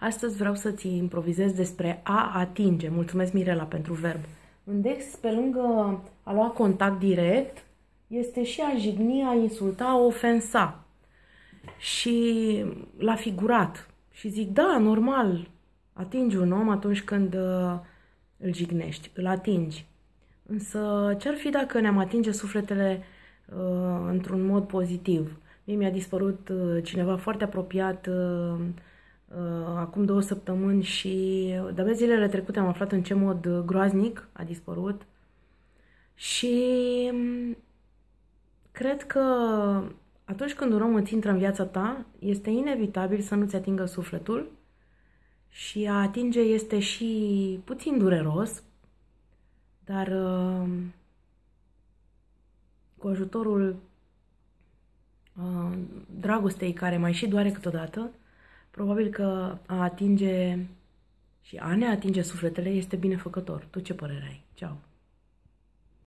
Astăzi vreau să-ți improvizez despre a atinge. Mulțumesc, Mirela, pentru verb. În Dex, pe lângă a lua contact direct, este și a jigni, a insulta, a ofensa. Și la figurat. Și zic, da, normal, atingi un om atunci când uh, îl jignești, îl atingi. Însă ce-ar fi dacă ne-am atinge sufletele uh, într-un mod pozitiv? Mie mi-a dispărut uh, cineva foarte apropiat uh, uh, acum două săptămâni și de-abia zilele trecute am aflat în ce mod groaznic a dispărut. Și um, cred că atunci când un om îți intră în viața ta, este inevitabil să nu-ți atingă sufletul și a atinge este și puțin dureros, dar uh, cu ajutorul uh, dragostei care mai și doare câteodată, probabil că a atinge și a ne atinge sufletele este binefăcător. Tu ce părere ai? Ceau!